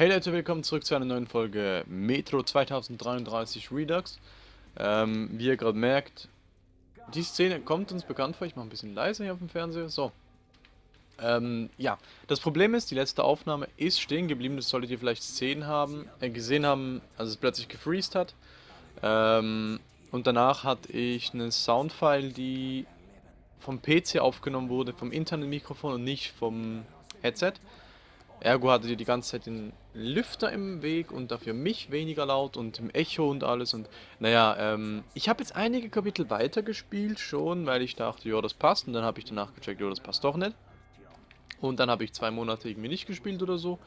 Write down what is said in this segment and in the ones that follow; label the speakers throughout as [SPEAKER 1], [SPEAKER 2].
[SPEAKER 1] Hey Leute, willkommen zurück zu einer neuen Folge Metro 2033 Redux. Ähm, wie ihr gerade merkt, die Szene kommt uns bekannt vor. Ich mache ein bisschen leiser hier auf dem Fernseher. So. Ähm, ja, das Problem ist, die letzte Aufnahme ist stehen geblieben. Das solltet ihr vielleicht gesehen haben, äh, gesehen haben, als es plötzlich gefreezed hat. Ähm, und danach hatte ich eine Soundfile, die vom PC aufgenommen wurde, vom Internetmikrofon und nicht vom Headset. Ergo hatte die die ganze Zeit den Lüfter im Weg und dafür mich weniger laut und im Echo und alles und naja, ähm, ich habe jetzt einige Kapitel weitergespielt schon, weil ich dachte, ja, das passt und dann habe ich danach gecheckt, ja, das passt doch nicht. Und dann habe ich zwei Monate irgendwie nicht gespielt oder so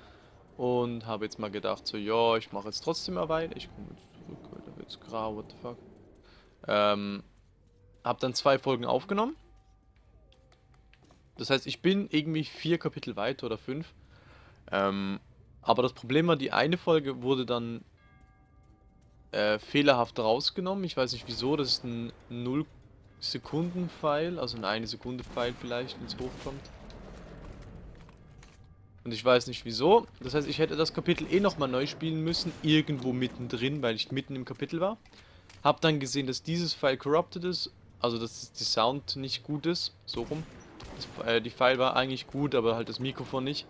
[SPEAKER 1] und habe jetzt mal gedacht, so, ja, ich mache jetzt trotzdem mal weiter. Ich komme jetzt zurück, weil da wird's grau, what the fuck. Ähm, habe dann zwei Folgen aufgenommen. Das heißt, ich bin irgendwie vier Kapitel weiter oder fünf. Ähm, aber das Problem war, die eine Folge wurde dann äh, fehlerhaft rausgenommen. Ich weiß nicht wieso, das ist ein 0 Sekunden Pfeil, also ein 1 Sekunde Pfeil vielleicht, wenn es hochkommt. Und ich weiß nicht wieso. Das heißt, ich hätte das Kapitel eh nochmal neu spielen müssen, irgendwo mittendrin, weil ich mitten im Kapitel war. Hab dann gesehen, dass dieses File corrupted ist, also dass die Sound nicht gut ist, so rum. Das, äh, die File war eigentlich gut, aber halt das Mikrofon nicht.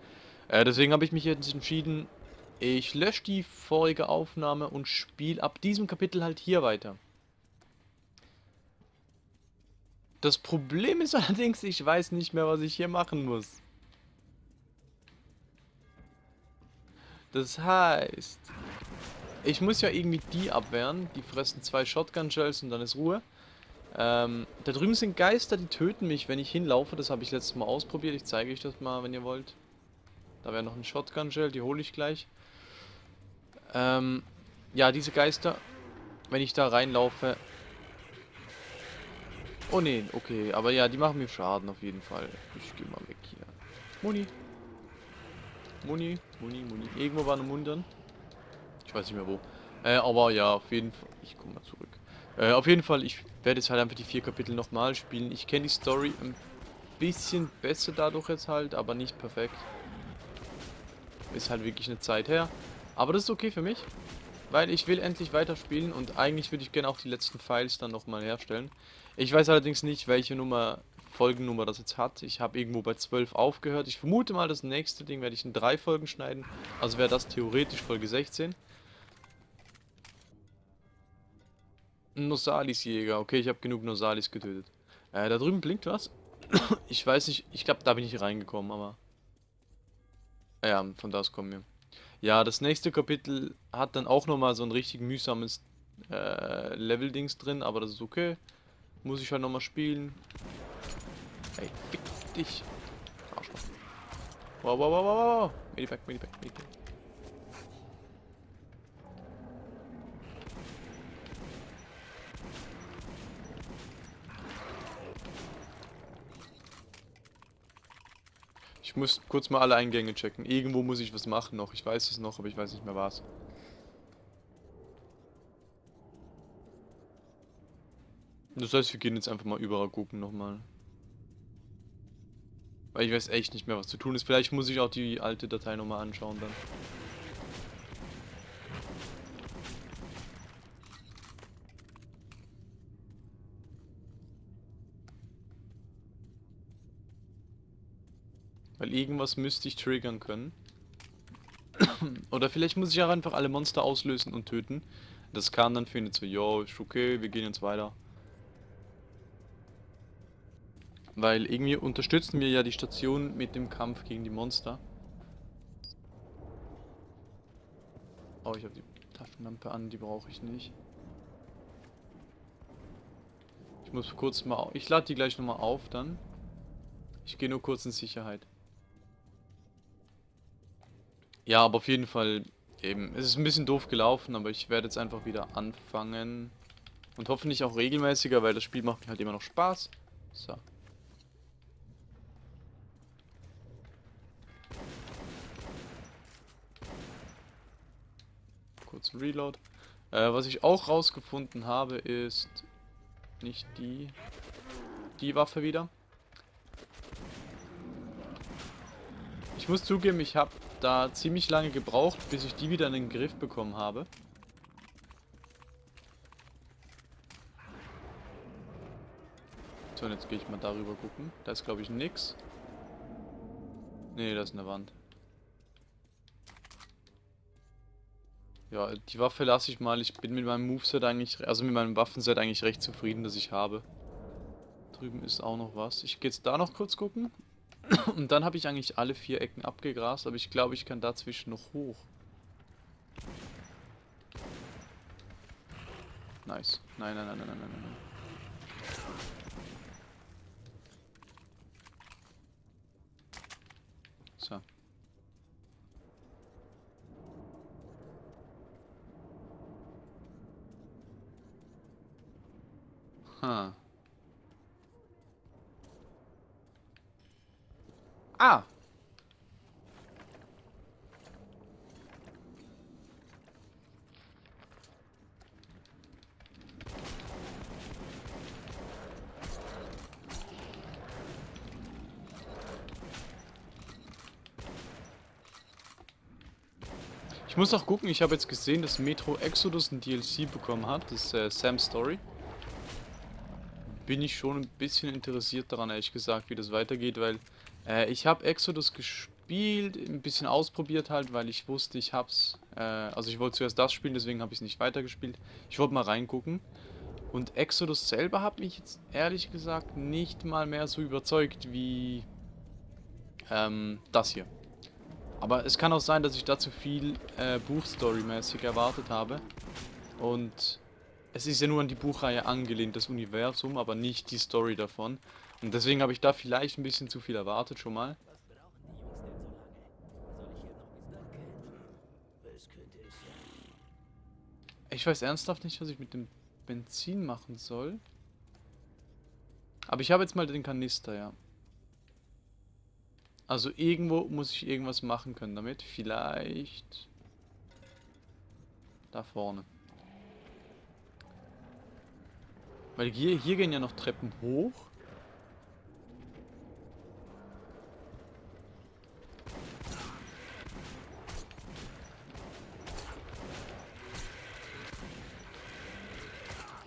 [SPEAKER 1] Äh, deswegen habe ich mich jetzt entschieden, ich lösche die vorige Aufnahme und spiele ab diesem Kapitel halt hier weiter. Das Problem ist allerdings, ich weiß nicht mehr, was ich hier machen muss. Das heißt, ich muss ja irgendwie die abwehren. Die fressen zwei Shotgun-Shells und dann ist Ruhe. Ähm, da drüben sind Geister, die töten mich, wenn ich hinlaufe. Das habe ich letztes Mal ausprobiert. Ich zeige euch das mal, wenn ihr wollt. Da wäre noch ein Shotgun-Gel, die hole ich gleich. Ähm, ja, diese Geister, wenn ich da reinlaufe... Oh ne, okay, aber ja, die machen mir Schaden auf jeden Fall. Ich gehe mal weg hier. Muni. Muni, Muni, Muni. Irgendwo war eine Muni dann. Ich weiß nicht mehr wo. Äh, aber ja, auf jeden Fall... Ich komme mal zurück. Äh, auf jeden Fall, ich werde jetzt halt einfach die vier Kapitel nochmal spielen. Ich kenne die Story ein bisschen besser dadurch jetzt halt, aber nicht perfekt. Ist halt wirklich eine Zeit her. Aber das ist okay für mich. Weil ich will endlich weiterspielen und eigentlich würde ich gerne auch die letzten Files dann nochmal herstellen. Ich weiß allerdings nicht, welche Nummer, Folgennummer das jetzt hat. Ich habe irgendwo bei 12 aufgehört. Ich vermute mal, das nächste Ding werde ich in drei Folgen schneiden. Also wäre das theoretisch Folge 16. Nosalis Jäger. Okay, ich habe genug Nosalis getötet. Äh, da drüben blinkt was. ich weiß nicht, ich glaube, da bin ich reingekommen, aber... Ja, von da aus kommen wir. Ja, das nächste Kapitel hat dann auch nochmal so ein richtig mühsames äh, Level-Dings drin, aber das ist okay. Muss ich halt nochmal spielen. Ey, fick dich. Arschloch. Wow, wow, wow, wow, wow. Medipack, Medipack, Medipack. Ich muss kurz mal alle Eingänge checken. Irgendwo muss ich was machen noch. Ich weiß es noch, aber ich weiß nicht mehr was. Das heißt, wir gehen jetzt einfach mal überall gucken nochmal. Weil ich weiß echt nicht mehr, was zu tun ist. Vielleicht muss ich auch die alte Datei nochmal anschauen dann. Weil irgendwas müsste ich triggern können. Oder vielleicht muss ich auch einfach alle Monster auslösen und töten. Das kann dann findet so, yo, ist okay, wir gehen jetzt weiter. Weil irgendwie unterstützen wir ja die Station mit dem Kampf gegen die Monster. Oh, ich habe die Taschenlampe an, die brauche ich nicht. Ich muss kurz mal... Ich lade die gleich nochmal auf dann. Ich gehe nur kurz in Sicherheit. Ja, aber auf jeden Fall eben. Es ist ein bisschen doof gelaufen, aber ich werde jetzt einfach wieder anfangen. Und hoffentlich auch regelmäßiger, weil das Spiel macht mir halt immer noch Spaß. So. Kurz ein Reload. Äh, was ich auch rausgefunden habe, ist nicht die, die Waffe wieder. Ich muss zugeben, ich habe da ziemlich lange gebraucht, bis ich die wieder in den Griff bekommen habe. So, und jetzt gehe ich mal darüber gucken. Da ist, glaube ich, nix. Nee, das ist eine Wand. Ja, die Waffe lasse ich mal. Ich bin mit meinem Moveset eigentlich, also mit meinem Waffenset eigentlich recht zufrieden, dass ich habe. Drüben ist auch noch was. Ich gehe jetzt da noch kurz gucken. Und dann habe ich eigentlich alle vier Ecken abgegrast, aber ich glaube, ich kann dazwischen noch hoch. Nice. Nein, nein, nein, nein, nein, nein, nein. So. Huh. Ah! Ich muss auch gucken, ich habe jetzt gesehen, dass Metro Exodus ein DLC bekommen hat, das ist äh, Sam's Story. Bin ich schon ein bisschen interessiert daran, ehrlich gesagt, wie das weitergeht, weil äh, ich habe Exodus gespielt, ein bisschen ausprobiert halt, weil ich wusste, ich hab's, äh, also ich wollte zuerst das spielen, deswegen habe ich es nicht weitergespielt. Ich wollte mal reingucken. Und Exodus selber hat mich jetzt ehrlich gesagt nicht mal mehr so überzeugt wie ähm, das hier. Aber es kann auch sein, dass ich da zu viel äh, Buchstory-mäßig erwartet habe. Und es ist ja nur an die Buchreihe angelehnt, das Universum, aber nicht die Story davon. Und deswegen habe ich da vielleicht ein bisschen zu viel erwartet schon mal. Ich weiß ernsthaft nicht, was ich mit dem Benzin machen soll. Aber ich habe jetzt mal den Kanister, ja. Also irgendwo muss ich irgendwas machen können damit. Vielleicht... Da vorne. Weil hier, hier gehen ja noch Treppen hoch.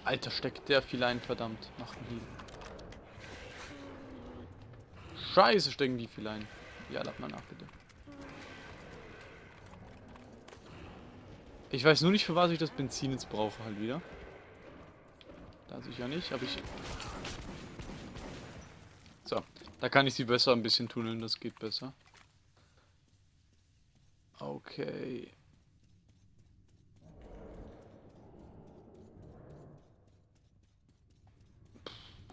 [SPEAKER 1] Alter, steckt der viel ein, verdammt. Machen die. Scheiße, stecken die viel ein. Ja, lad mal nach, bitte. Ich weiß nur nicht, für was ich das Benzin jetzt brauche halt wieder. Da sicher nicht, aber ich... So, da kann ich sie besser ein bisschen tunneln, das geht besser. Okay.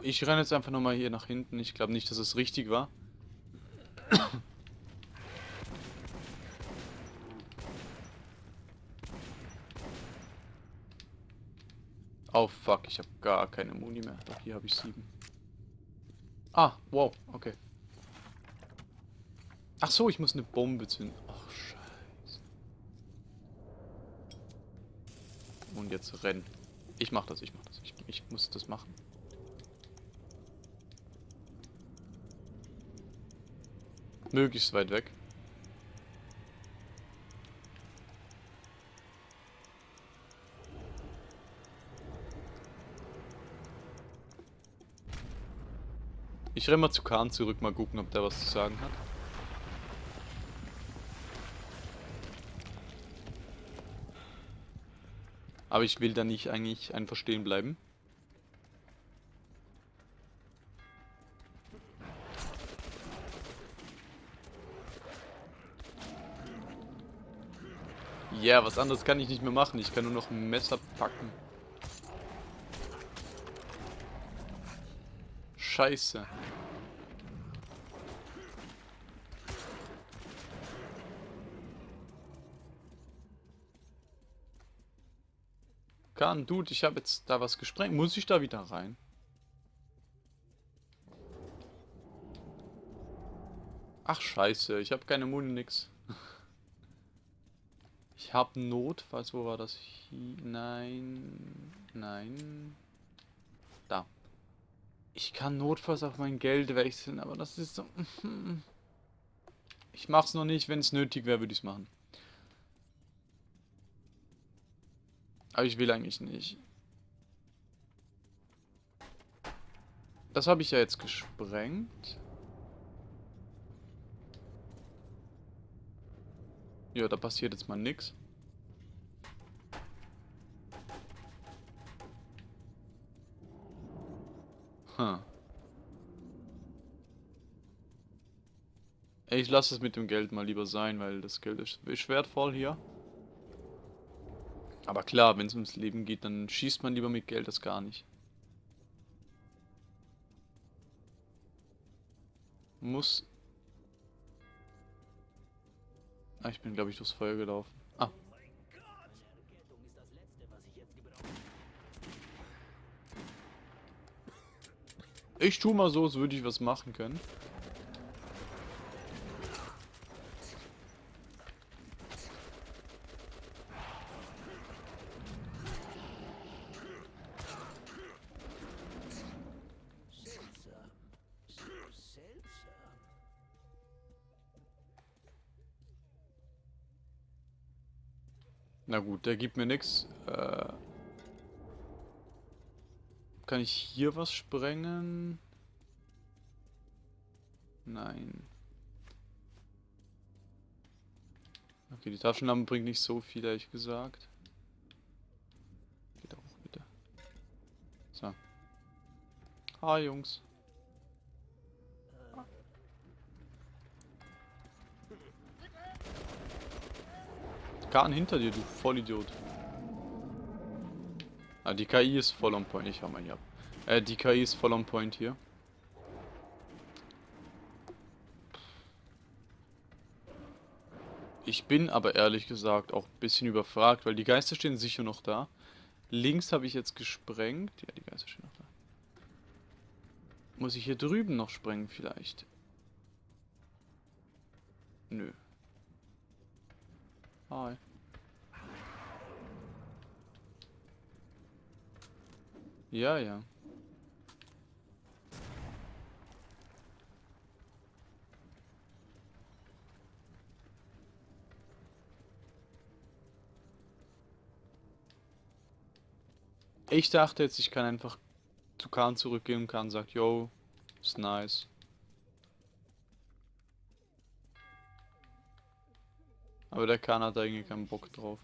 [SPEAKER 1] Ich renne jetzt einfach nochmal hier nach hinten. Ich glaube nicht, dass es richtig war. Oh fuck, ich habe gar keine Muni mehr. Doch hier habe ich sieben. Ah, wow, okay. Ach so, ich muss eine Bombe zünden. Ach scheiße. Und jetzt rennen. Ich mach das, ich mach das. Ich, ich muss das machen. Möglichst weit weg. Ich renne mal zu Kahn zurück, mal gucken, ob der was zu sagen hat. Aber ich will da nicht eigentlich einfach stehen bleiben. Ja, yeah, was anderes kann ich nicht mehr machen. Ich kann nur noch ein Messer packen. Scheiße. Kann, Dude, ich habe jetzt da was gesprengt. Muss ich da wieder rein? Ach scheiße, ich habe keine Muni, nix. Ich habe notfalls, wo war das? Nein, nein. Ich kann notfalls auf mein Geld wechseln, aber das ist so... Ich mach's noch nicht, wenn es nötig wäre, würde ich es machen. Aber ich will eigentlich nicht. Das habe ich ja jetzt gesprengt. Ja, da passiert jetzt mal nichts. Hm. Ich lasse es mit dem Geld mal lieber sein, weil das Geld ist, ist wertvoll hier. Aber klar, wenn es ums Leben geht, dann schießt man lieber mit Geld als gar nicht. Muss... Ah, ich bin glaube ich durchs Feuer gelaufen. Ich tu mal so, als würde ich was machen können. Na gut, der gibt mir nichts. Äh, kann ich hier was sprengen? Nein. Okay, die Taschenlampe bringt nicht so viel, ehrlich gesagt. Geht auch bitte. So. Hi, Jungs. Kahn hinter dir, du Vollidiot. Ah, die KI ist voll on point. Ich hau mal hier ab. Äh, die KI ist voll on point hier. Ich bin aber ehrlich gesagt auch ein bisschen überfragt, weil die Geister stehen sicher noch da. Links habe ich jetzt gesprengt. Ja, die Geister stehen noch da. Muss ich hier drüben noch sprengen vielleicht? Nö. Hi. Ja, ja. Ich dachte jetzt, ich kann einfach zu Kahn zurückgehen und Kahn sagt, yo, ist nice. Aber der Kahn hat eigentlich keinen Bock drauf.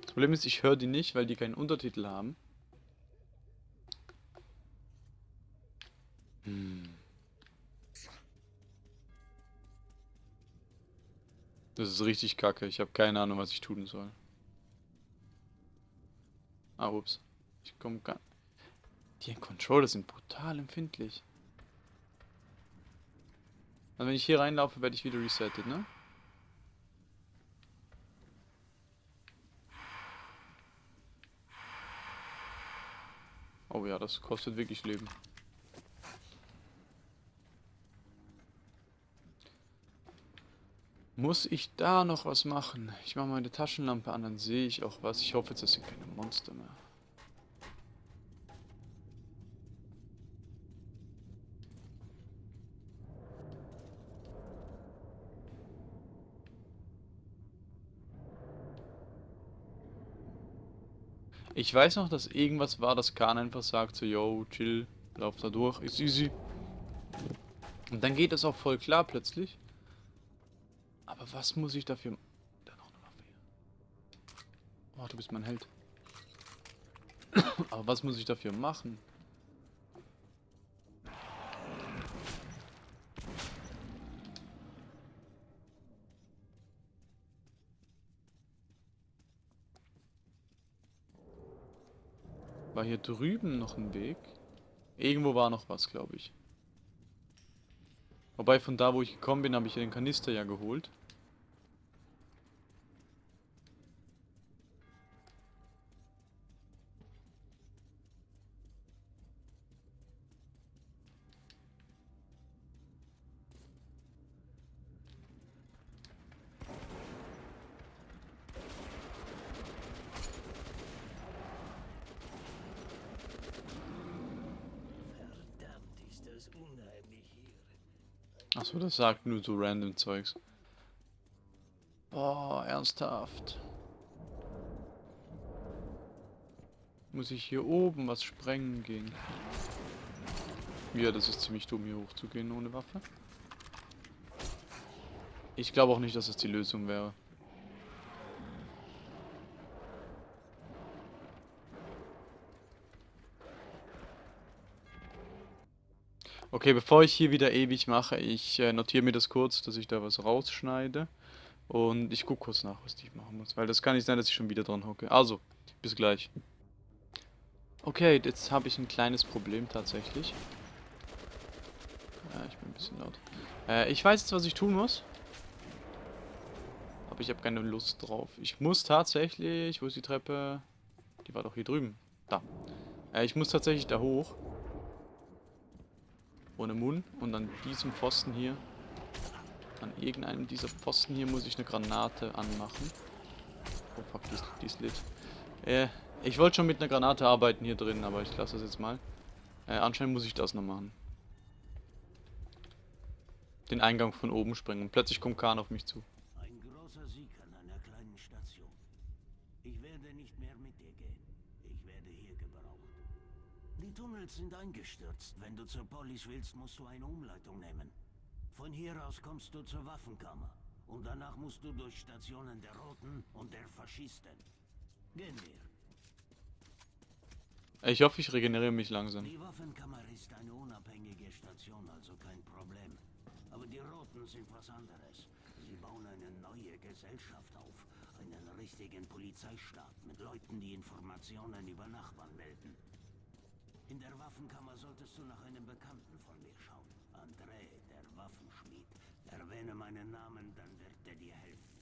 [SPEAKER 1] Das Problem ist, ich höre die nicht, weil die keinen Untertitel haben. Hm. Das ist richtig kacke. Ich habe keine Ahnung, was ich tun soll. Ah, ups. Ich komme gar... Die Controller sind brutal empfindlich. Also wenn ich hier reinlaufe, werde ich wieder resettet, ne? Oh ja, das kostet wirklich Leben. Muss ich da noch was machen? Ich mache meine Taschenlampe an, dann sehe ich auch was. Ich hoffe jetzt, das sind keine Monster mehr. Ich weiß noch, dass irgendwas war, dass Khan einfach sagt so, yo, chill, lauf da durch, ist easy. Und dann geht es auch voll klar plötzlich. Aber was muss ich dafür... Da noch eine Waffe hier. Oh, du bist mein Held. Aber was muss ich dafür machen? War hier drüben noch ein Weg? Irgendwo war noch was, glaube ich. Wobei von da, wo ich gekommen bin, habe ich den Kanister ja geholt. Das sagt nur so random Zeugs. Boah, ernsthaft. Muss ich hier oben was sprengen gehen? Ja, das ist ziemlich dumm, hier hochzugehen ohne Waffe. Ich glaube auch nicht, dass es die Lösung wäre. Okay, bevor ich hier wieder ewig mache, ich äh, notiere mir das kurz, dass ich da was rausschneide. Und ich gucke kurz nach, was ich machen muss. Weil das kann nicht sein, dass ich schon wieder dran hocke. Also, bis gleich. Okay, jetzt habe ich ein kleines Problem tatsächlich. Ja, ich bin ein bisschen laut. Äh, ich weiß jetzt, was ich tun muss. Aber ich habe keine Lust drauf. Ich muss tatsächlich... Wo ist die Treppe? Die war doch hier drüben. Da. Äh, ich muss tatsächlich da hoch ohne Mund. Und an diesem Pfosten hier, an irgendeinem dieser Pfosten hier muss ich eine Granate anmachen. Oh fuck, die die ist lit. Äh, ich wollte schon mit einer Granate arbeiten hier drin, aber ich lasse das jetzt mal. Äh, anscheinend muss ich das noch machen. Den Eingang von oben springen. Und plötzlich kommt Kahn auf mich zu.
[SPEAKER 2] Tunnels sind eingestürzt. Wenn du zur Polis willst, musst du eine Umleitung nehmen. Von hier aus kommst du zur Waffenkammer. Und danach musst du durch Stationen der Roten und der Faschisten. Gehen wir.
[SPEAKER 1] Ich hoffe, ich regeneriere mich langsam.
[SPEAKER 2] Die Waffenkammer ist eine unabhängige Station, also kein Problem. Aber die Roten sind was anderes. Sie bauen eine neue Gesellschaft auf. Einen richtigen Polizeistaat mit Leuten, die Informationen über Nachbarn melden. In der Waffenkammer solltest du nach einem Bekannten von mir schauen. André, der Waffenschmied. Erwähne meinen Namen, dann wird er dir helfen.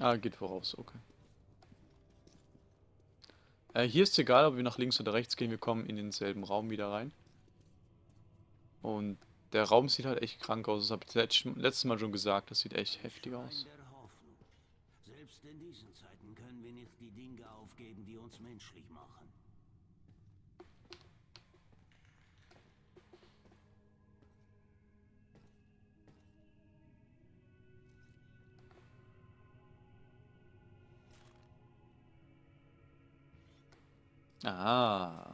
[SPEAKER 1] Ah, geht voraus, okay. Äh, hier ist egal, ob wir nach links oder rechts gehen, wir kommen in denselben Raum wieder rein. Und der Raum sieht halt echt krank aus, das habe ich letztes Mal schon gesagt, das sieht echt heftig aus.
[SPEAKER 2] Selbst in diesen Zeiten können wir nicht die Dinge aufgeben, die uns menschlich machen.
[SPEAKER 1] Ah.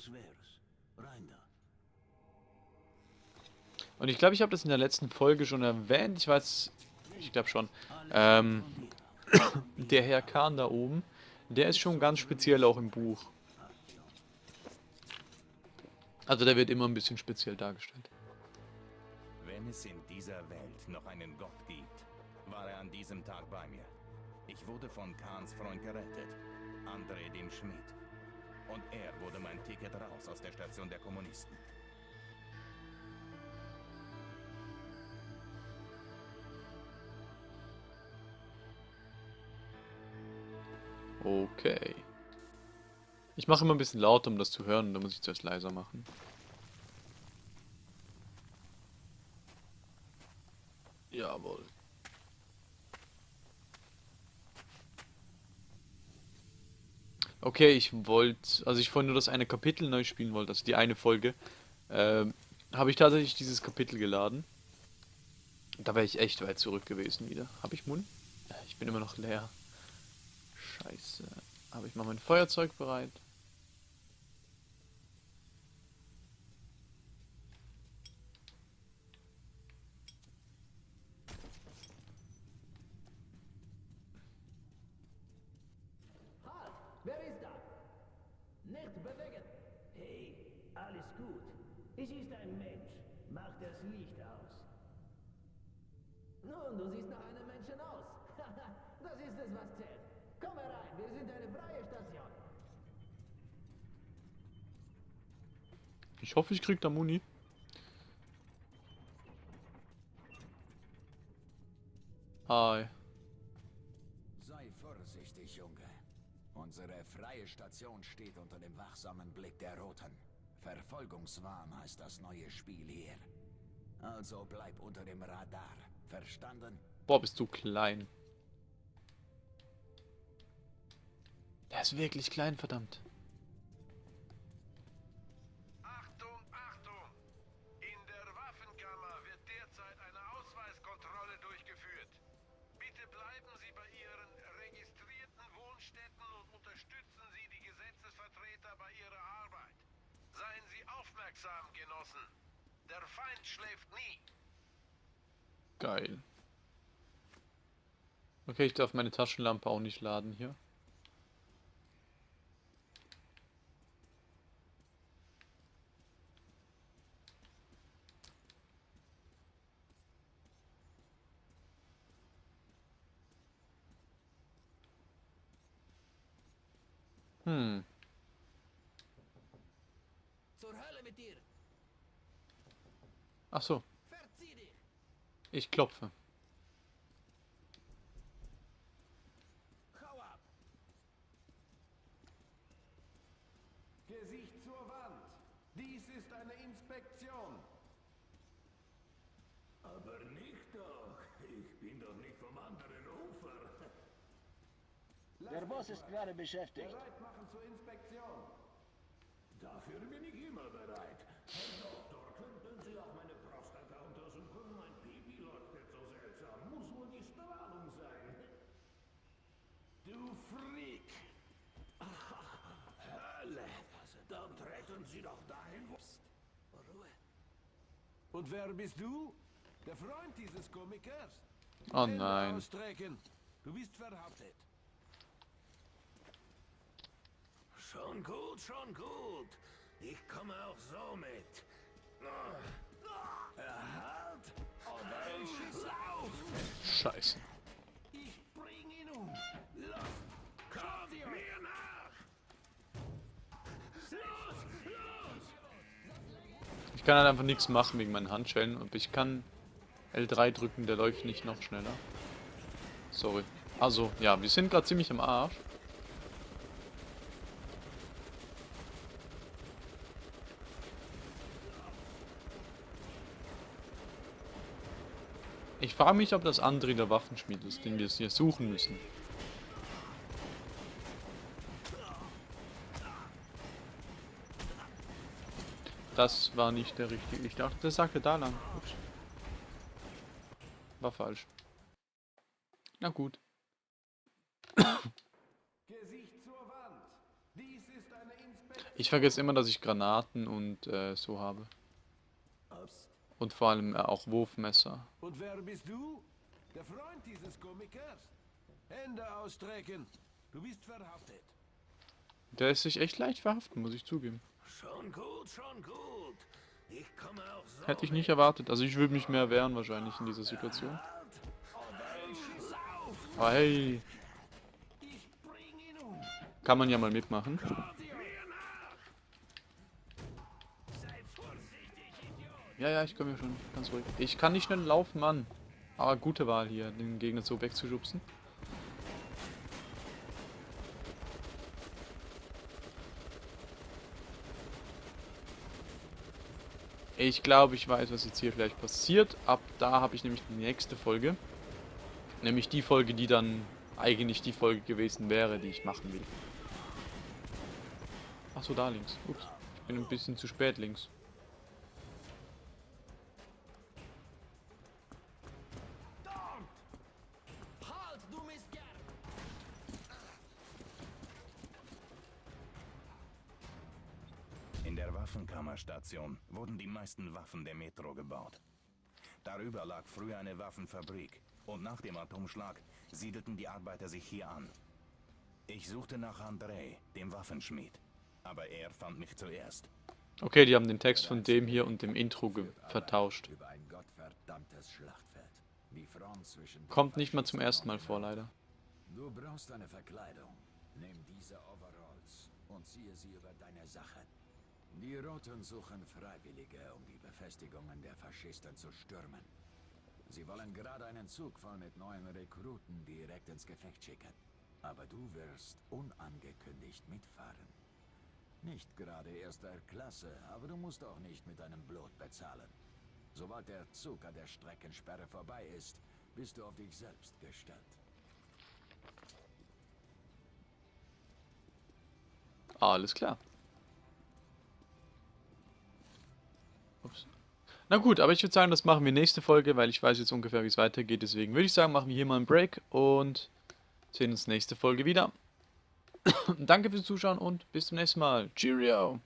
[SPEAKER 2] Das wär's. Rein da.
[SPEAKER 1] Und ich glaube, ich habe das in der letzten Folge schon erwähnt, ich weiß, ich glaube schon. Ähm, der Herr Kahn da oben, der ist schon ganz speziell auch im Buch. Also der wird immer ein bisschen speziell dargestellt.
[SPEAKER 3] Wenn es in dieser Welt noch einen Gott gibt, war er an diesem Tag bei mir. Ich wurde von Kahns Freund gerettet, André dem Schmied. Und er wurde mein Ticket raus aus der Station der Kommunisten.
[SPEAKER 1] Okay. Ich mache immer ein bisschen lauter, um das zu hören, da muss ich zuerst leiser machen. Okay, ich wollte, also ich vorhin nur das eine Kapitel neu spielen wollte, also die eine Folge, ähm, habe ich tatsächlich dieses Kapitel geladen. Da wäre ich echt weit zurück gewesen wieder. Habe ich Mund? Ich bin immer noch leer. Scheiße. Aber ich mache mein Feuerzeug bereit.
[SPEAKER 2] Halt! Wer ist da? Nicht bewegen! Hey, alles gut. Es ist ein Mensch. Mach das Licht aus. Nun, du siehst nach einem Menschen aus. das ist es, was zählt. Komm herein, wir sind eine freie Station.
[SPEAKER 1] Ich hoffe, ich krieg da Muni. Hi.
[SPEAKER 4] Sei vorsichtig, Junge. Unsere freie Station steht unter dem wachsamen Blick der Roten. Verfolgungswahn heißt das neue Spiel hier. Also bleib unter dem Radar. Verstanden?
[SPEAKER 1] Boah, bist du klein. Der ist wirklich klein, verdammt.
[SPEAKER 5] Genossen. Der Feind schläft nie.
[SPEAKER 1] Geil. Okay, ich darf meine Taschenlampe auch nicht laden hier. Hm.
[SPEAKER 4] Zur Hölle mit dir!
[SPEAKER 1] Ach so,
[SPEAKER 4] Verzieh dich!
[SPEAKER 1] ich klopfe.
[SPEAKER 4] Hau ab!
[SPEAKER 5] Gesicht zur Wand. Dies ist eine Inspektion.
[SPEAKER 2] Aber nicht doch. Ich bin doch nicht vom anderen Ufer.
[SPEAKER 6] Der Boss ist gerade beschäftigt.
[SPEAKER 5] Bereit machen zur Inspektion.
[SPEAKER 2] Dafür bin ich immer bereit. Herr Doktor, könnten Sie auch meine Prostata untersuchen? Mein Pipi leuchtet so seltsam. Muss wohl die Strahlung sein. Du Freak! Hölle! Dann treten Sie doch dahin, wo...
[SPEAKER 4] Ruhe!
[SPEAKER 5] Und wer bist du? Der Freund dieses Komikers.
[SPEAKER 1] Oh nein.
[SPEAKER 5] Ausstrecken. Du bist verhaftet.
[SPEAKER 2] Schon gut, schon gut. Ich komme auch so mit. Lauf!
[SPEAKER 1] Scheiße.
[SPEAKER 2] Ich
[SPEAKER 1] kann halt einfach nichts machen wegen meinen Handschellen. Und ich kann L3 drücken, der läuft nicht noch schneller. Sorry. Also, ja, wir sind gerade ziemlich am Arsch. Ich frage mich, ob das André der Waffenschmied ist, den wir hier suchen müssen. Das war nicht der richtige. Ich dachte, der sagte da lang. Ups. War falsch. Na gut.
[SPEAKER 5] Gesicht zur Wand. Dies ist eine Inspektion.
[SPEAKER 1] Ich vergesse immer, dass ich Granaten und äh, so habe. Und vor allem äh, auch Wurfmesser.
[SPEAKER 5] Und wer bist du? Der Freund dieses Komikers. Hände ausstrecken. Du bist verhaftet.
[SPEAKER 1] Der ist sich echt leicht verhaften, muss ich zugeben.
[SPEAKER 2] Schon gut, schon gut. Ich komme auch so
[SPEAKER 1] Hätte ich nicht erwartet. Also ich würde mich mehr wehren wahrscheinlich in dieser Situation. Aber hey, kann man ja mal mitmachen. Ja, ja, ich komme mir schon ganz ruhig. Ich kann nicht schnell laufen, Mann. Aber gute Wahl hier, den Gegner so wegzuschubsen. Ich glaube, ich weiß, was jetzt hier gleich passiert. Ab da habe ich nämlich die nächste Folge. Nämlich die Folge, die dann eigentlich die Folge gewesen wäre, die ich machen will. Achso, da links. Ups. Ich bin ein bisschen zu spät links.
[SPEAKER 3] Waffenkammerstation wurden die meisten Waffen der Metro gebaut. Darüber lag früher eine Waffenfabrik und nach dem Atomschlag siedelten die Arbeiter sich hier an. Ich suchte nach André, dem Waffenschmied, aber er fand mich zuerst.
[SPEAKER 1] Okay, die haben den Text von dem hier und dem Intro vertauscht. Kommt nicht mal zum ersten Mal vor, leider.
[SPEAKER 4] Du brauchst eine Verkleidung. Nimm diese Overalls und ziehe sie über deine Sache. Die Roten suchen Freiwillige, um die Befestigungen der Faschisten zu stürmen. Sie wollen gerade einen Zug voll mit neuen Rekruten direkt ins Gefecht schicken. Aber du wirst unangekündigt mitfahren. Nicht gerade erster Klasse, aber du musst auch nicht mit deinem Blut bezahlen. Sobald der Zug an der Streckensperre vorbei ist, bist du auf dich selbst gestellt.
[SPEAKER 1] Alles klar. Ups. Na gut, aber ich würde sagen, das machen wir nächste Folge, weil ich weiß jetzt ungefähr, wie es weitergeht. Deswegen würde ich sagen, machen wir hier mal einen Break und sehen uns nächste Folge wieder. Danke fürs Zuschauen und bis zum nächsten Mal. Cheerio!